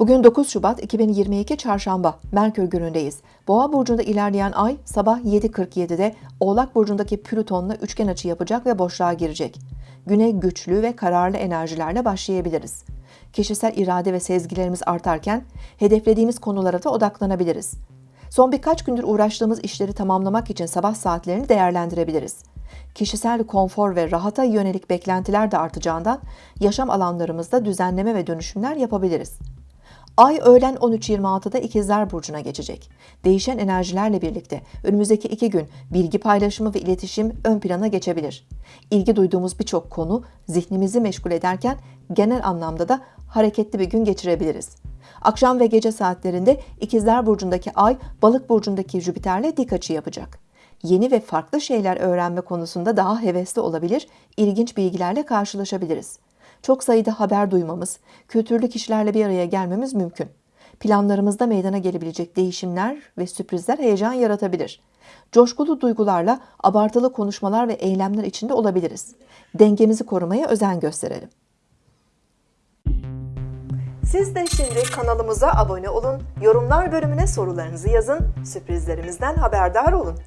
Bugün 9 Şubat 2022 Çarşamba Merkür günündeyiz. Boğa burcunda ilerleyen ay sabah 7.47'de Oğlak burcundaki Plüton'la üçgen açı yapacak ve boşluğa girecek. Güne güçlü ve kararlı enerjilerle başlayabiliriz. Kişisel irade ve sezgilerimiz artarken hedeflediğimiz konulara da odaklanabiliriz. Son birkaç gündür uğraştığımız işleri tamamlamak için sabah saatlerini değerlendirebiliriz. Kişisel konfor ve rahata yönelik beklentiler de artacağından yaşam alanlarımızda düzenleme ve dönüşümler yapabiliriz. Ay öğlen 13.26'da İkizler Burcu'na geçecek. Değişen enerjilerle birlikte önümüzdeki iki gün bilgi paylaşımı ve iletişim ön plana geçebilir. İlgi duyduğumuz birçok konu zihnimizi meşgul ederken genel anlamda da hareketli bir gün geçirebiliriz. Akşam ve gece saatlerinde İkizler Burcu'ndaki Ay, Balık Burcu'ndaki Jüpiter'le dik açı yapacak. Yeni ve farklı şeyler öğrenme konusunda daha hevesli olabilir, ilginç bilgilerle karşılaşabiliriz çok sayıda haber duymamız, kültürlü kişilerle bir araya gelmemiz mümkün. Planlarımızda meydana gelebilecek değişimler ve sürprizler heyecan yaratabilir. Coşkulu duygularla abartılı konuşmalar ve eylemler içinde olabiliriz. Dengemizi korumaya özen gösterelim. Siz de şimdi kanalımıza abone olun, yorumlar bölümüne sorularınızı yazın, sürprizlerimizden haberdar olun.